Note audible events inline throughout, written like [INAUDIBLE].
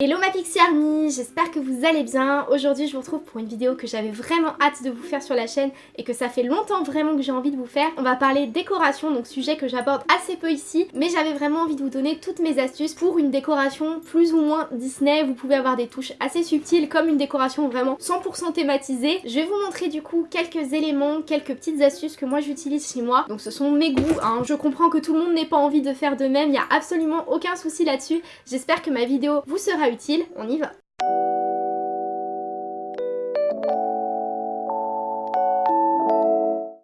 Hello ma Pixie Army, j'espère que vous allez bien. Aujourd'hui je vous retrouve pour une vidéo que j'avais vraiment hâte de vous faire sur la chaîne et que ça fait longtemps vraiment que j'ai envie de vous faire. On va parler décoration, donc sujet que j'aborde assez peu ici, mais j'avais vraiment envie de vous donner toutes mes astuces pour une décoration plus ou moins Disney. Vous pouvez avoir des touches assez subtiles comme une décoration vraiment 100% thématisée. Je vais vous montrer du coup quelques éléments, quelques petites astuces que moi j'utilise chez moi. Donc ce sont mes goûts, hein. je comprends que tout le monde n'ait pas envie de faire de même, il n'y a absolument aucun souci là-dessus. J'espère que ma vidéo vous sera utile, on y va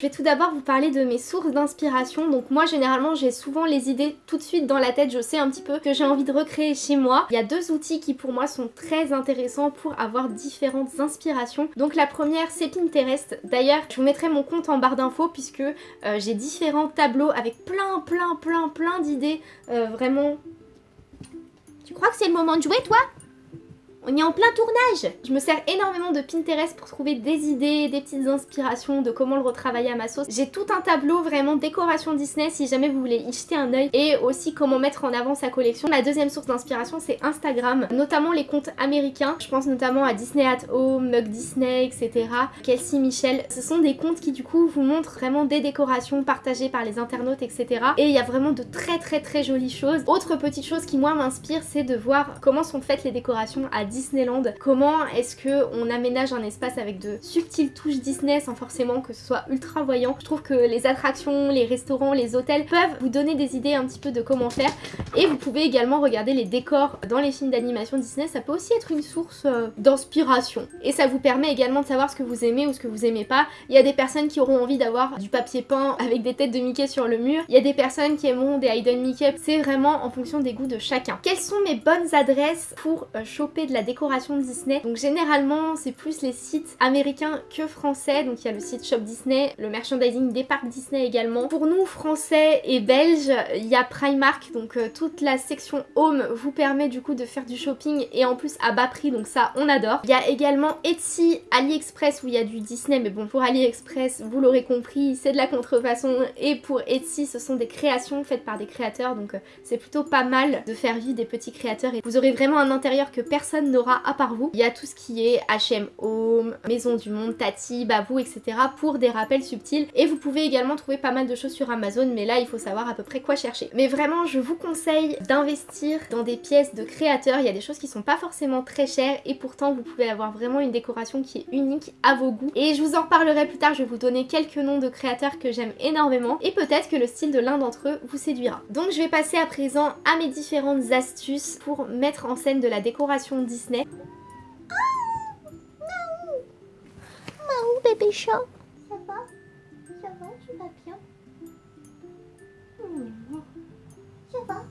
Je vais tout d'abord vous parler de mes sources d'inspiration. Donc moi généralement j'ai souvent les idées tout de suite dans la tête. Je sais un petit peu que j'ai envie de recréer chez moi. Il y a deux outils qui pour moi sont très intéressants pour avoir différentes inspirations. Donc la première c'est Pinterest. D'ailleurs je vous mettrai mon compte en barre d'infos puisque euh, j'ai différents tableaux avec plein plein plein plein d'idées euh, vraiment tu crois que c'est le moment de jouer, toi? On est en plein tournage Je me sers énormément de Pinterest pour trouver des idées, des petites inspirations de comment le retravailler à ma sauce. J'ai tout un tableau vraiment décoration Disney si jamais vous voulez y jeter un oeil et aussi comment mettre en avant sa collection. La deuxième source d'inspiration c'est Instagram, notamment les comptes américains. Je pense notamment à Disney at Home, Mug Disney, etc. Kelsey Michel. Ce sont des comptes qui du coup vous montrent vraiment des décorations partagées par les internautes, etc. Et il y a vraiment de très très très jolies choses. Autre petite chose qui moi m'inspire c'est de voir comment sont faites les décorations à Disney Disneyland. Comment est-ce que on aménage un espace avec de subtiles touches Disney sans forcément que ce soit ultra voyant? Je trouve que les attractions, les restaurants, les hôtels peuvent vous donner des idées un petit peu de comment faire. Et vous pouvez également regarder les décors dans les films d'animation Disney. Ça peut aussi être une source euh, d'inspiration. Et ça vous permet également de savoir ce que vous aimez ou ce que vous aimez pas. Il y a des personnes qui auront envie d'avoir du papier peint avec des têtes de Mickey sur le mur. Il y a des personnes qui aimeront des Hidden Mickey. C'est vraiment en fonction des goûts de chacun. Quelles sont mes bonnes adresses pour euh, choper de la décoration Disney? Donc généralement c'est plus les sites américains que français. Donc il y a le site Shop Disney, le merchandising des parcs Disney également. Pour nous français et belges, il y a Primark. Donc euh, toute la section home vous permet du coup de faire du shopping et en plus à bas prix. Donc ça on adore. Il y a également Etsy, AliExpress où il y a du Disney. Mais bon pour AliExpress vous l'aurez compris c'est de la contrefaçon. Et pour Etsy ce sont des créations faites par des créateurs. Donc euh, c'est plutôt pas mal de faire vivre des petits créateurs. Et vous aurez vraiment un intérieur que personne n'aura à par vous. Il y a tout ce qui est H&M Home, Maison du Monde, Tati, Babou, etc. pour des rappels subtils. Et vous pouvez également trouver pas mal de choses sur Amazon, mais là il faut savoir à peu près quoi chercher. Mais vraiment je vous conseille d'investir dans des pièces de créateurs. Il y a des choses qui sont pas forcément très chères et pourtant vous pouvez avoir vraiment une décoration qui est unique à vos goûts. Et je vous en reparlerai plus tard, je vais vous donner quelques noms de créateurs que j'aime énormément et peut-être que le style de l'un d'entre eux vous séduira. Donc je vais passer à présent à mes différentes astuces pour mettre en scène de la décoration Disney. bébé chat. Ça va? Ça va? Tu vas bien? Ça va?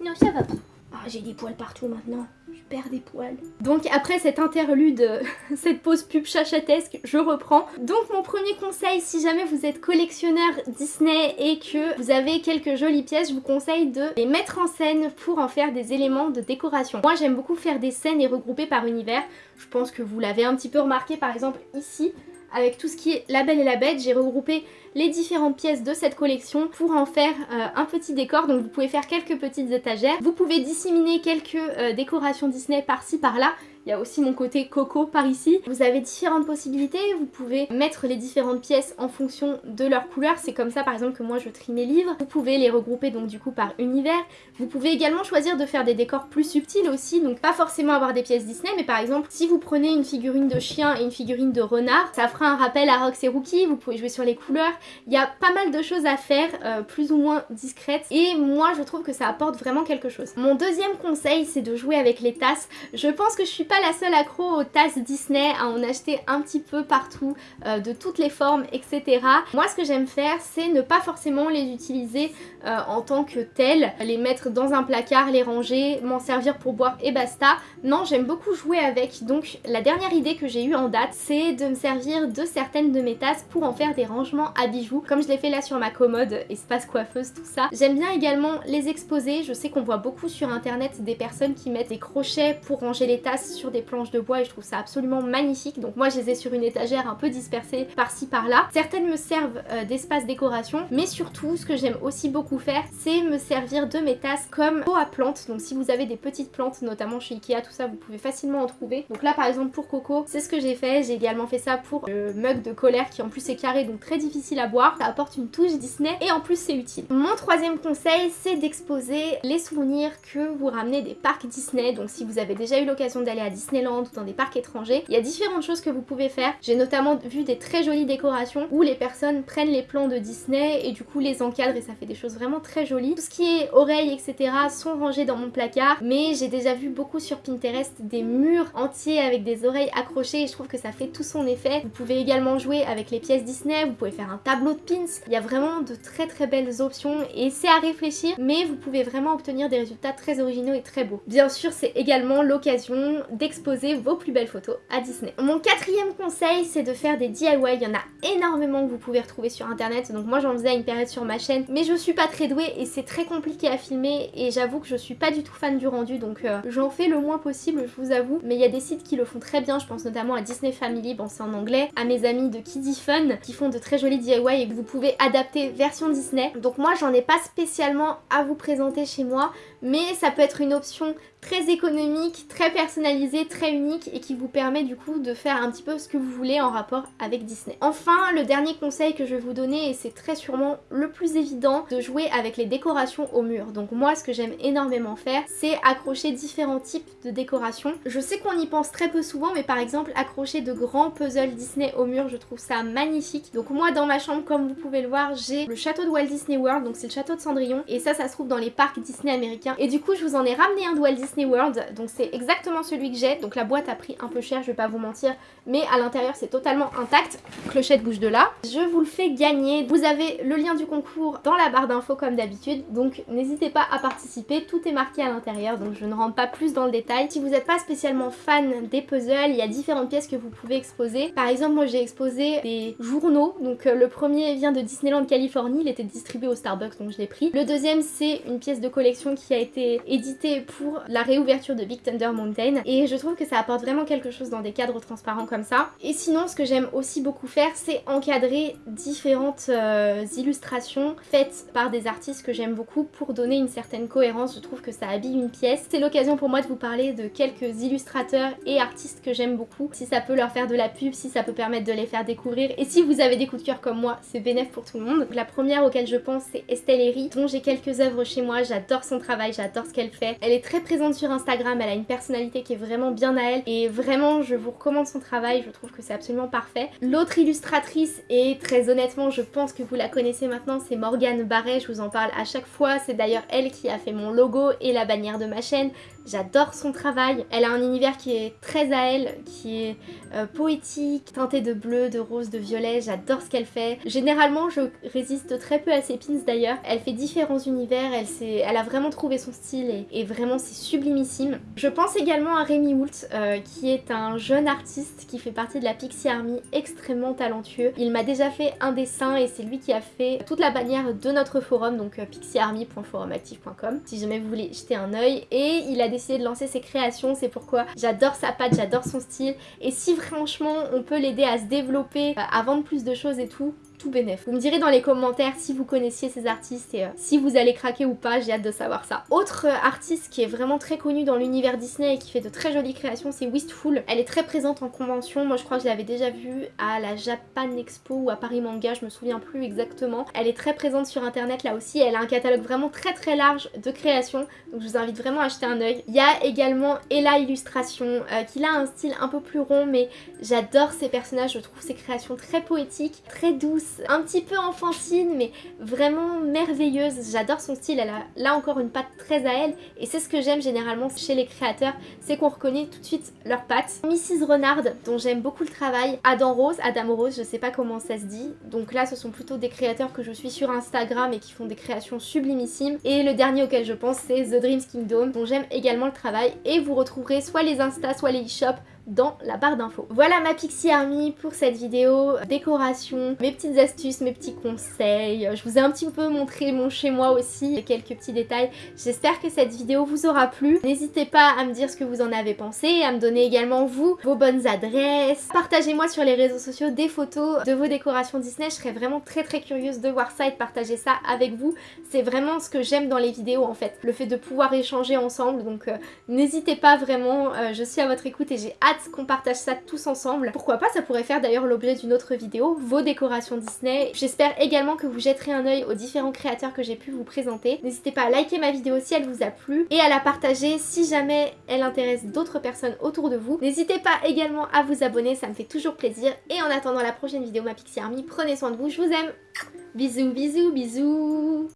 Non, ça va pas. Ah, j'ai des poils partout maintenant. Je perds des poils. Donc après cette interlude, [LAUGHS] cette pause pub chachatesque, je reprends. Donc mon premier conseil, si jamais vous êtes collectionneur Disney et que vous avez quelques jolies pièces, je vous conseille de les mettre en scène pour en faire des éléments de décoration. Moi j'aime beaucoup faire des scènes et regrouper par univers. Je pense que vous l'avez un petit peu remarqué par exemple ici avec tout ce qui est La Belle et la Bête, j'ai regroupé les différentes pièces de cette collection pour en faire euh, un petit décor. Donc vous pouvez faire quelques petites étagères. Vous pouvez disséminer quelques euh, décorations Disney par-ci par-là. Il y a aussi mon côté coco par ici. Vous avez différentes possibilités, vous pouvez mettre les différentes pièces en fonction de leur couleur. C'est comme ça par exemple que moi je trie mes livres. Vous pouvez les regrouper donc du coup par univers. Vous pouvez également choisir de faire des décors plus subtils aussi, donc pas forcément avoir des pièces Disney, mais par exemple si vous prenez une figurine de chien et une figurine de renard, ça fera un rappel à Rox et Rookie, vous pouvez jouer sur les couleurs. Il y a pas mal de choses à faire, euh, plus ou moins discrètes, et moi je trouve que ça apporte vraiment quelque chose. Mon deuxième conseil c'est de jouer avec les tasses. Je pense que je suis pas la seule accro aux tasses Disney, à en acheter un petit peu partout, euh, de toutes les formes, etc. Moi ce que j'aime faire, c'est ne pas forcément les utiliser euh, en tant que telles, les mettre dans un placard, les ranger, m'en servir pour boire et basta. Non, j'aime beaucoup jouer avec, donc la dernière idée que j'ai eue en date, c'est de me servir de certaines de mes tasses pour en faire des rangements à bijoux, comme je l'ai fait là sur ma commode, espace coiffeuse, tout ça. J'aime bien également les exposer, je sais qu'on voit beaucoup sur internet des personnes qui mettent des crochets pour ranger les tasses sur des planches de bois et je trouve ça absolument magnifique. Donc moi je les ai sur une étagère un peu dispersée par-ci par-là. Certaines me servent euh, d'espace décoration, mais surtout ce que j'aime aussi beaucoup faire, c'est me servir de mes tasses comme pot à plantes. Donc si vous avez des petites plantes, notamment chez Ikea, tout ça, vous pouvez facilement en trouver. Donc là par exemple pour Coco, c'est ce que j'ai fait. J'ai également fait ça pour le mug de colère qui en plus est carré, donc très difficile à boire. Ça apporte une touche Disney et en plus c'est utile. Mon troisième conseil, c'est d'exposer les souvenirs que vous ramenez des parcs Disney. Donc si vous avez déjà eu l'occasion d'aller à Disneyland ou dans des parcs étrangers, il y a différentes choses que vous pouvez faire. J'ai notamment vu des très jolies décorations où les personnes prennent les plans de Disney et du coup les encadrent et ça fait des choses vraiment très jolies. Tout ce qui est oreilles etc sont rangés dans mon placard mais j'ai déjà vu beaucoup sur Pinterest des murs entiers avec des oreilles accrochées et je trouve que ça fait tout son effet. Vous pouvez également jouer avec les pièces Disney, vous pouvez faire un tableau de pins. Il y a vraiment de très très belles options et c'est à réfléchir mais vous pouvez vraiment obtenir des résultats très originaux et très beaux. Bien sûr c'est également l'occasion d'exposer vos plus belles photos à Disney. Mon quatrième conseil c'est de faire des DIY, il y en a énormément que vous pouvez retrouver sur internet. Donc moi j'en faisais à une période sur ma chaîne mais je suis pas très douée et c'est très compliqué à filmer et j'avoue que je suis pas du tout fan du rendu. Donc euh, j'en fais le moins possible je vous avoue. Mais il y a des sites qui le font très bien. Je pense notamment à Disney Family, bon c'est en anglais, à mes amis de Kiddy Fun qui font de très jolis DIY et que vous pouvez adapter version Disney. Donc moi j'en ai pas spécialement à vous présenter chez moi mais ça peut être une option très économique, très personnalisée, très unique et qui vous permet du coup de faire un petit peu ce que vous voulez en rapport avec Disney. Enfin, le dernier conseil que je vais vous donner, et c'est très sûrement le plus évident, de jouer avec les décorations au mur. Donc moi, ce que j'aime énormément faire, c'est accrocher différents types de décorations. Je sais qu'on y pense très peu souvent, mais par exemple, accrocher de grands puzzles Disney au mur, je trouve ça magnifique. Donc moi, dans ma chambre, comme vous pouvez le voir, j'ai le château de Walt Disney World, donc c'est le château de Cendrillon, et ça, ça se trouve dans les parcs Disney américains. Et du coup, je vous en ai ramené un de Walt Disney World, donc c'est exactement celui que j'ai, donc la boîte a pris un peu cher, je vais pas vous mentir, mais à l'intérieur c'est totalement intact, clochette bouge de là. Je vous le fais gagner, vous avez le lien du concours dans la barre d'infos comme d'habitude, donc n'hésitez pas à participer, tout est marqué à l'intérieur, donc je ne rentre pas plus dans le détail. Si vous n'êtes pas spécialement fan des puzzles, il y a différentes pièces que vous pouvez exposer. Par exemple, moi j'ai exposé des journaux, donc euh, le premier vient de Disneyland Californie, il était distribué au Starbucks, donc je l'ai pris. Le deuxième c'est une pièce de collection qui a été éditée pour la réouverture de Big Thunder Mountain et je trouve que ça apporte vraiment quelque chose dans des cadres transparents comme ça. Et sinon ce que j'aime aussi beaucoup faire c'est encadrer différentes euh, illustrations faites par des artistes que j'aime beaucoup pour donner une certaine cohérence, je trouve que ça habille une pièce. C'est l'occasion pour moi de vous parler de quelques illustrateurs et artistes que j'aime beaucoup, si ça peut leur faire de la pub, si ça peut permettre de les faire découvrir et si vous avez des coups de cœur comme moi c'est bénéf pour tout le monde. la première auquel je pense c'est Estelle Herry dont j'ai quelques œuvres chez moi, j'adore son travail, j'adore ce qu'elle fait. Elle est très présente sur Instagram, elle a une personnalité qui est vraiment bien à elle et vraiment je vous recommande son travail, je trouve que c'est absolument parfait. L'autre illustratrice et très honnêtement je pense que vous la connaissez maintenant c'est Morgane Barret, je vous en parle à chaque fois, c'est d'ailleurs elle qui a fait mon logo et la bannière de ma chaîne. J'adore son travail. Elle a un univers qui est très à elle, qui est euh, poétique, teinté de bleu, de rose, de violet. J'adore ce qu'elle fait. Généralement, je résiste très peu à ses pins d'ailleurs. Elle fait différents univers, elle, elle a vraiment trouvé son style et, vraiment c'est sublimissime. Je pense également à Rémi Hoult, euh, qui est un jeune artiste qui fait partie de la Pixie Army, extrêmement talentueux. Il m'a déjà fait un dessin et c'est lui qui a fait toute la bannière de notre forum, donc euh, pixiearmy.forumactif.com, si jamais vous voulez jeter un oeil. Et il a décidé de lancer ses créations, c'est pourquoi j'adore sa patte, j'adore son style. Et si franchement on peut l'aider à se développer, euh, à vendre plus de choses et tout, tout bénef. Vous me direz dans les commentaires si vous connaissiez ces artistes et euh, si vous allez craquer ou pas, j'ai hâte de savoir ça. Autre euh, artiste qui est vraiment très connu dans l'univers Disney et qui fait de très jolies créations, c'est Wistful. Elle est très présente en convention, moi je crois que je l'avais déjà vue à la Japan Expo ou à Paris Manga, je me souviens plus exactement. Elle est très présente sur internet là aussi, elle a un catalogue vraiment très très large de créations, donc je vous invite vraiment à acheter un oeil. Il y a également Ella Illustration, euh, qui a un style un peu plus rond, mais j'adore ses personnages, je trouve ses créations très poétiques, très douces, un petit peu enfantine mais vraiment merveilleuse. J'adore son style, elle a là encore une patte très à elle et c'est ce que j'aime généralement chez les créateurs, c'est qu'on reconnaît tout de suite leur patte. Mrs Renard dont j'aime beaucoup le travail, Adam Rose, Adam Rose, je sais pas comment ça se dit. Donc là ce sont plutôt des créateurs que je suis sur Instagram et qui font des créations sublimissimes. Et le dernier auquel je pense c'est The Dreams Kingdom dont j'aime également le travail et vous retrouverez soit les Insta soit les e dans la barre d'infos. Voilà ma Pixie Army pour cette vidéo décoration, mes petites astuces, mes petits conseils. Je vous ai un petit peu montré mon chez moi aussi, quelques petits détails. J'espère que cette vidéo vous aura plu. N'hésitez pas à me dire ce que vous en avez pensé, à me donner également vous vos bonnes adresses. Partagez-moi sur les réseaux sociaux des photos de vos décorations Disney. Je serais vraiment très très curieuse de voir ça et de partager ça avec vous. C'est vraiment ce que j'aime dans les vidéos en fait, le fait de pouvoir échanger ensemble. Donc euh, n'hésitez pas vraiment, euh, je suis à votre écoute et j'ai qu'on partage ça tous ensemble. Pourquoi pas, ça pourrait faire d'ailleurs l'objet d'une autre vidéo, vos décorations Disney. J'espère également que vous jetterez un œil aux différents créateurs que j'ai pu vous présenter. N'hésitez pas à liker ma vidéo si elle vous a plu et à la partager si jamais elle intéresse d'autres personnes autour de vous. N'hésitez pas également à vous abonner, ça me fait toujours plaisir. Et en attendant la prochaine vidéo, ma Pixie Army, prenez soin de vous, je vous aime Bisous, bisous, bisous